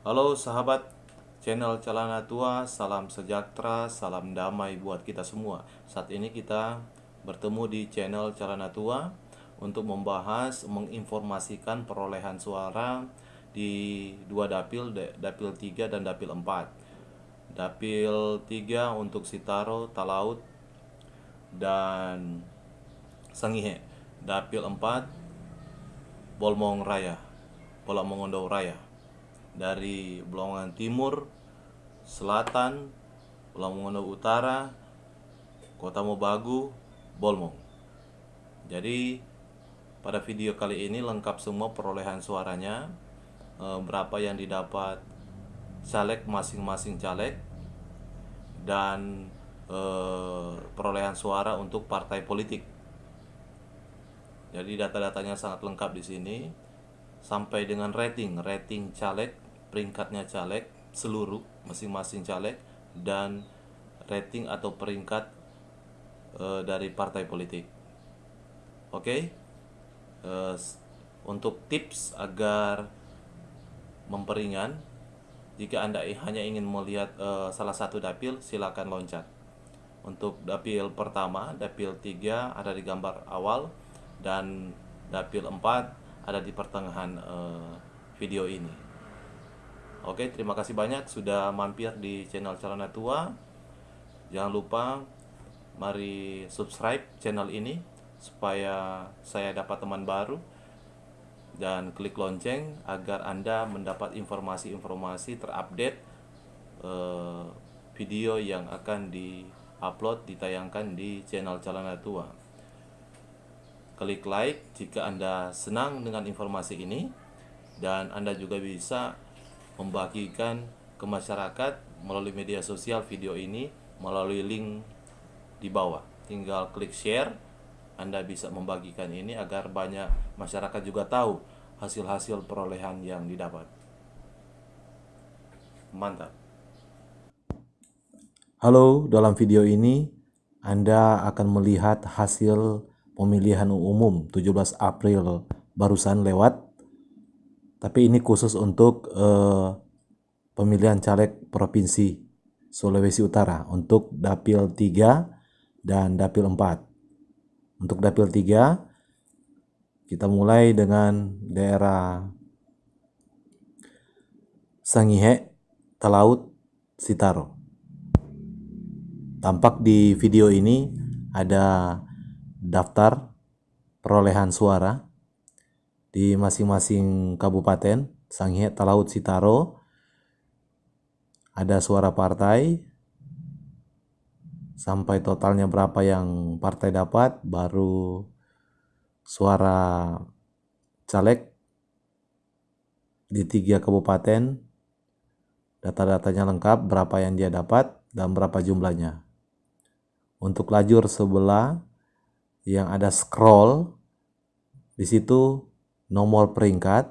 Halo sahabat channel Celana Tua, salam sejahtera, salam damai buat kita semua. Saat ini kita bertemu di channel Celana Tua untuk membahas, menginformasikan perolehan suara di dua dapil, dapil 3 dan dapil 4. Dapil 3 untuk Sitaro, Talaut, dan Sangihe. Dapil 4 Bolmong Raya, Bolmong Raya dari Blongan Timur, Selatan, Lamongan Utara, Kota Mobagu, Bolmong. Jadi pada video kali ini lengkap semua perolehan suaranya, e, berapa yang didapat caleg masing-masing caleg dan e, perolehan suara untuk partai politik. Jadi data-datanya sangat lengkap di sini sampai dengan rating, rating caleg, peringkatnya caleg seluruh masing-masing caleg dan rating atau peringkat e, dari partai politik. Oke. E, untuk tips agar memperingan jika Anda hanya ingin melihat e, salah satu dapil, silakan loncat. Untuk dapil pertama, dapil 3 ada di gambar awal dan dapil 4 ada di pertengahan uh, video ini. Oke, terima kasih banyak sudah mampir di channel Calona Tua. Jangan lupa mari subscribe channel ini supaya saya dapat teman baru dan klik lonceng agar Anda mendapat informasi-informasi terupdate uh, video yang akan di-upload ditayangkan di channel Calona Tua klik like jika Anda senang dengan informasi ini dan Anda juga bisa membagikan ke masyarakat melalui media sosial video ini melalui link di bawah. Tinggal klik share, Anda bisa membagikan ini agar banyak masyarakat juga tahu hasil-hasil perolehan yang didapat. Mantap. Halo, dalam video ini Anda akan melihat hasil pemilihan umum 17 April barusan lewat tapi ini khusus untuk uh, pemilihan caleg provinsi Sulawesi Utara untuk dapil 3 dan dapil 4 untuk dapil 3 kita mulai dengan daerah Sangihe Talaut Sitaro. Tampak di video ini ada daftar perolehan suara di masing-masing kabupaten Sanghe, Talaut, Sitaro. Ada suara partai. Sampai totalnya berapa yang partai dapat baru suara caleg di tiga kabupaten. Data-datanya lengkap berapa yang dia dapat dan berapa jumlahnya. Untuk lajur sebelah yang ada scroll di situ nomor peringkat,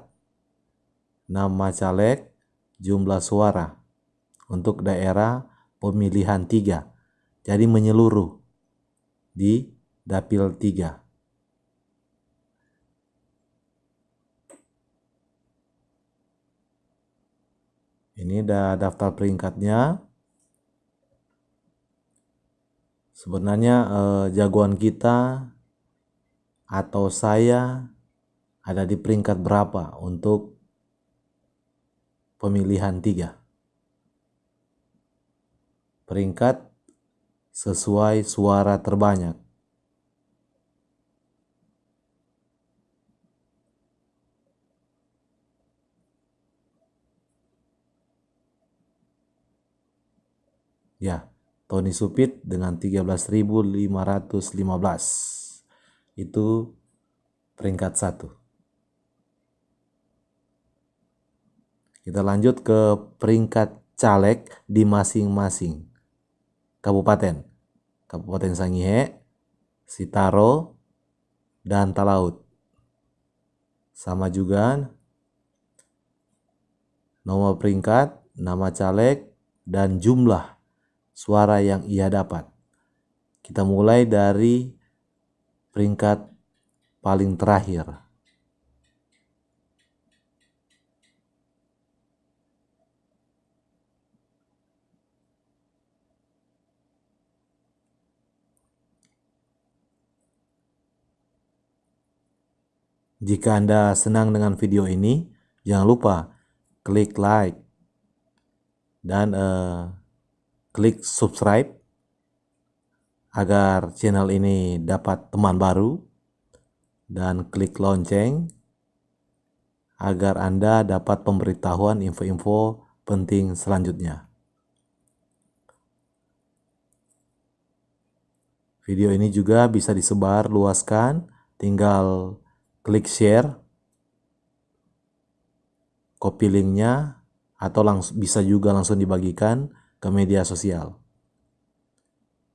nama caleg, jumlah suara untuk daerah pemilihan tiga. Jadi menyeluruh di dapil tiga. Ini ada daftar peringkatnya. Sebenarnya eh, jagoan kita atau saya ada di peringkat berapa untuk pemilihan tiga. Peringkat sesuai suara terbanyak. Ya, Tony Supit dengan 13.515 itu peringkat satu. Kita lanjut ke peringkat caleg di masing-masing kabupaten. Kabupaten Sangihe, Sitaro, dan Talaut. Sama juga nomor peringkat, nama caleg, dan jumlah suara yang ia dapat. Kita mulai dari peringkat paling terakhir. Jika Anda senang dengan video ini, jangan lupa klik like dan uh, klik subscribe agar channel ini dapat teman baru dan klik lonceng agar Anda dapat pemberitahuan info-info penting selanjutnya. Video ini juga bisa disebar luaskan, tinggal klik share, copy linknya, atau langsung bisa juga langsung dibagikan ke media sosial.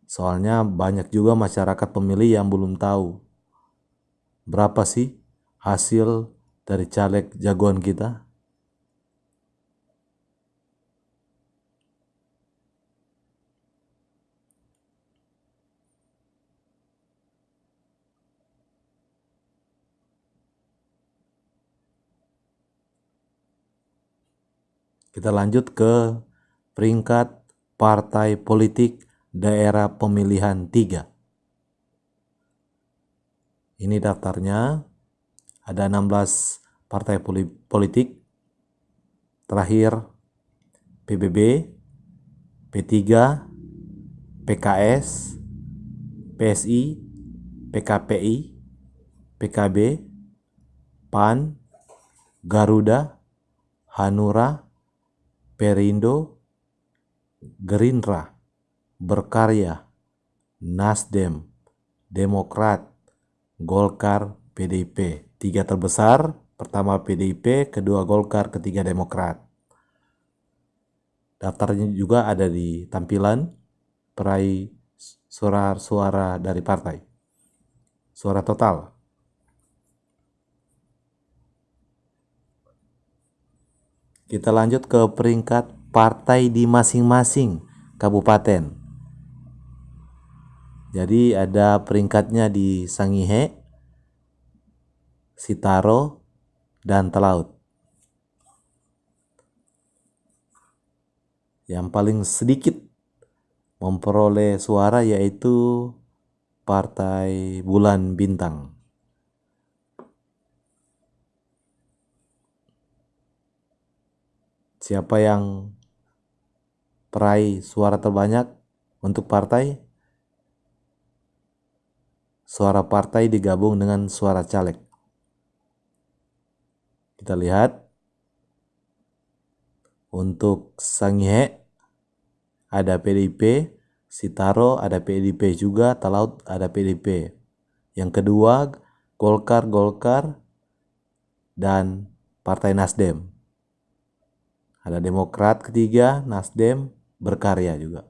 Soalnya banyak juga masyarakat pemilih yang belum tahu berapa sih hasil dari caleg jagoan kita. Kita lanjut ke peringkat partai politik daerah pemilihan 3. Ini daftarnya. Ada 16 partai politik. Terakhir PBB, P3, PKS, PSI, PKPI, PKB, PAN, Garuda, Hanura, Perindo, Gerindra, Berkarya, Nasdem, Demokrat, Golkar, PDIP. Tiga terbesar, pertama PDIP, kedua Golkar, ketiga Demokrat. Daftarnya juga ada di tampilan peraih suara-suara dari partai. Suara total Kita lanjut ke peringkat partai di masing-masing kabupaten. Jadi ada peringkatnya di Sangihe, Sitaro, dan Telaut. Yang paling sedikit memperoleh suara yaitu Partai Bulan Bintang. siapa yang peraih suara terbanyak untuk partai. Suara partai digabung dengan suara caleg. Kita lihat. Untuk Sangihe ada PDIP Sitaro ada PDIP juga. Talaut ada PDIP yang kedua Golkar Golkar dan Partai Nasdem. Ada Demokrat ketiga, Nasdem, berkarya juga.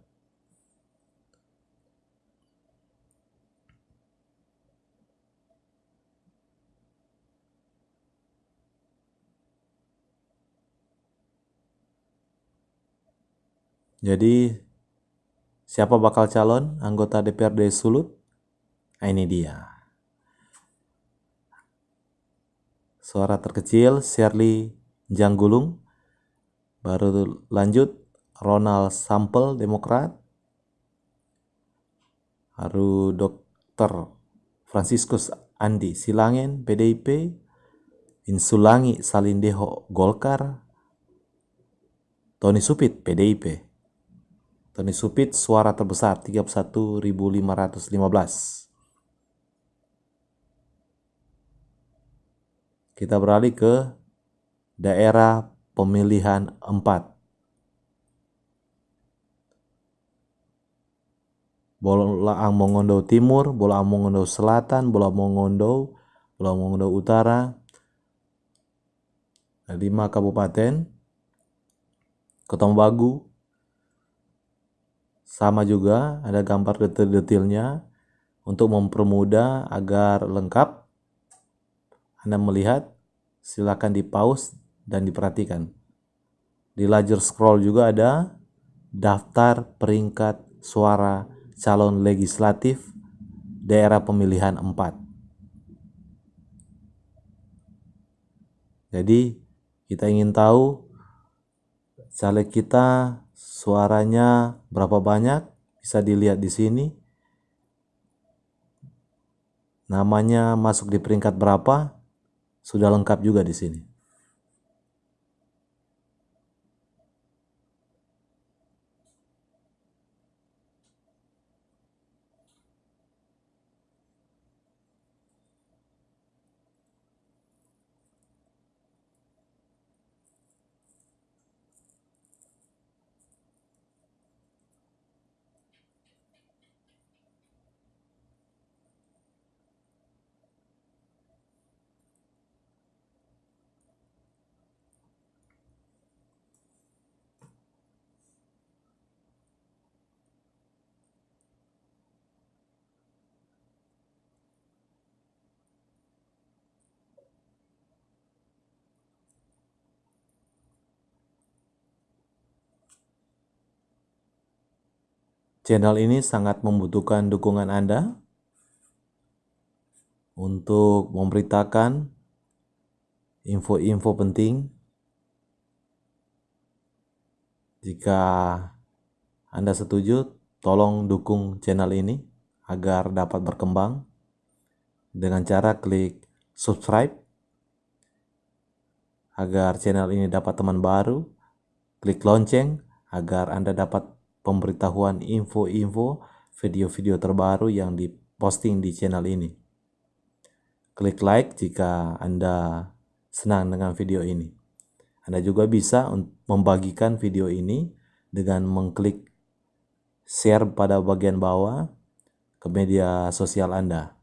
Jadi siapa bakal calon anggota DPRD Sulut? Nah, ini dia. Suara terkecil Shirley Janggulung Baru lanjut Ronald Sampel Demokrat. Haru Dr. Franciscus Andi Silangin PDIP. Insulangi Salindeho Golkar. Tony Supit PDIP. Tony Supit suara terbesar 31.515. Kita beralih ke daerah pemilihan empat. Bola Mongondo Timur, Bola Mongondo Selatan, Bola Mongondo, Bola Mongondo Utara, lima kabupaten, Kota sama juga ada gambar detail-detailnya untuk mempermudah agar lengkap. Anda melihat silakan di pause dan diperhatikan. Di layar scroll juga ada daftar peringkat suara calon legislatif daerah pemilihan 4. Jadi kita ingin tahu caleg kita suaranya berapa banyak bisa dilihat di sini. Namanya masuk di peringkat berapa sudah lengkap juga di sini. Channel ini sangat membutuhkan dukungan Anda untuk memberitakan info-info penting. Jika Anda setuju, tolong dukung channel ini agar dapat berkembang dengan cara klik subscribe agar channel ini dapat teman baru, klik lonceng agar Anda dapat pemberitahuan info-info video-video terbaru yang diposting di channel ini. Klik like jika Anda senang dengan video ini. Anda juga bisa membagikan video ini dengan mengklik share pada bagian bawah ke media sosial Anda.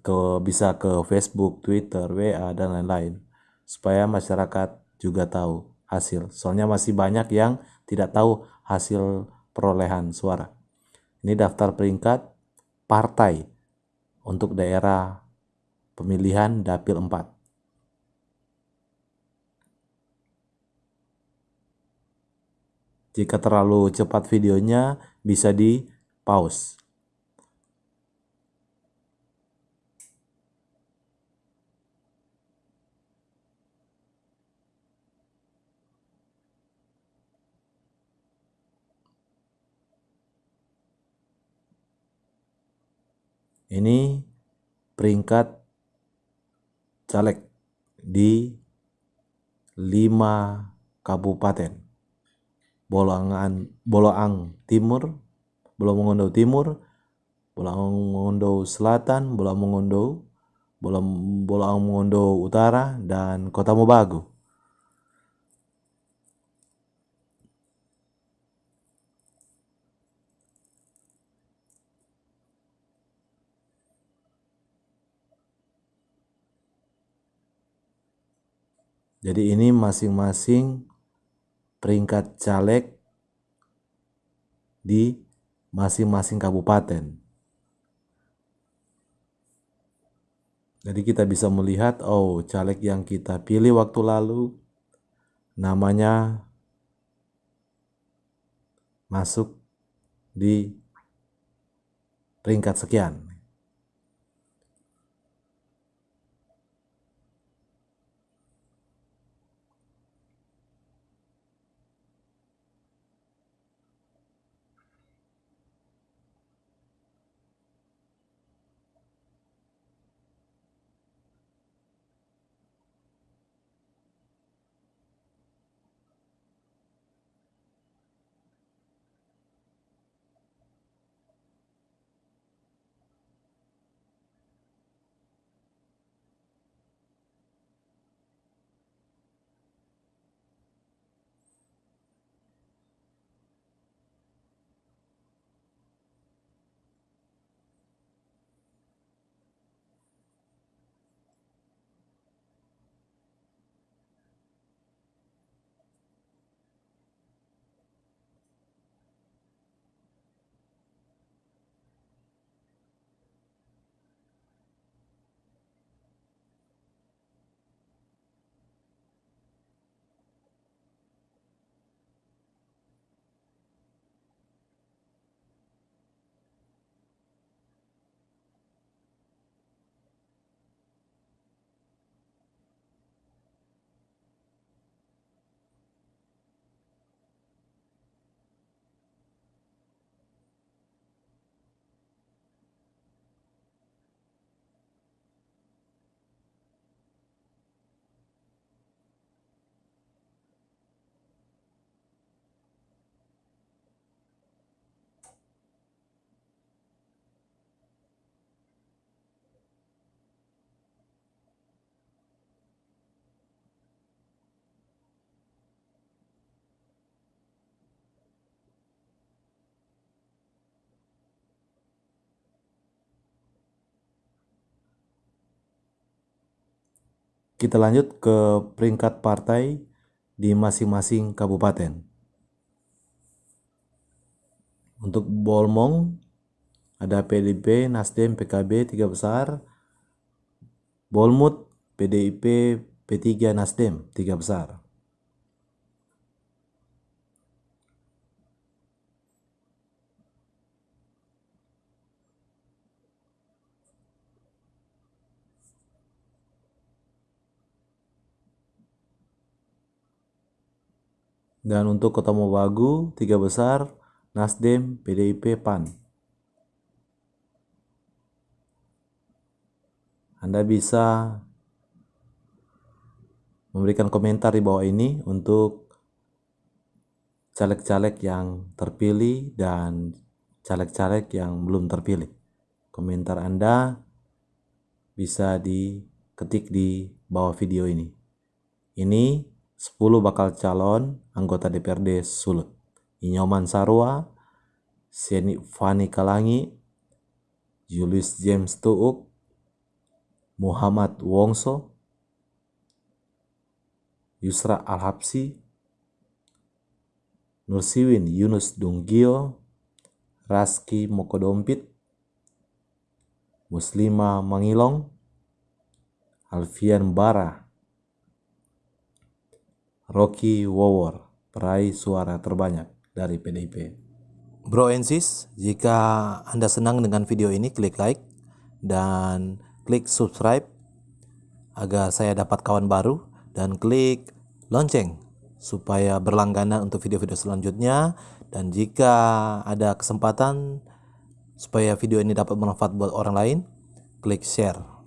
Ke, bisa ke Facebook, Twitter, WA, dan lain-lain. Supaya masyarakat juga tahu hasil. Soalnya masih banyak yang tidak tahu hasil perolehan suara. Ini daftar peringkat partai untuk daerah pemilihan Dapil 4. Jika terlalu cepat videonya, bisa di pause. Ini peringkat caleg di lima kabupaten. Bolangan, Bolaang Timur, Bolang Mongondo Timur, Bolang Mongondo Selatan, Bolang Mongondo, Bolang, Bolang Mongondo Utara, dan Kota Mobagu. Jadi ini masing-masing peringkat caleg di masing-masing kabupaten. Jadi kita bisa melihat, oh caleg yang kita pilih waktu lalu namanya masuk di peringkat sekian. Kita lanjut ke peringkat partai di masing-masing kabupaten. Untuk Bolmong ada PDIP, Nasdem, PKB tiga besar. Bolmut, PDIP, P3, Nasdem tiga besar. Dan untuk Kota Mobagu, tiga besar, Nasdem, PDIP, PAN. Anda bisa memberikan komentar di bawah ini untuk caleg-caleg yang terpilih dan caleg-caleg yang belum terpilih. Komentar Anda bisa diketik di bawah video ini. Ini 10 bakal calon anggota DPRD Sulut. Inyoman Sarwa, Seni Fani Kalangi, Julius James Tuuk, Muhammad Wongso, Yusra Al-Habsi, Nursiwin Yunus Dunggio, Raski Mokodompit, Muslima Mangilong, Alfian Bara, Rocky Wawor, peraih suara terbanyak dari PDIP. Bro and sis, jika Anda senang dengan video ini, klik like dan klik subscribe agar saya dapat kawan baru dan klik lonceng supaya berlangganan untuk video-video selanjutnya dan jika ada kesempatan supaya video ini dapat bermanfaat buat orang lain, klik share.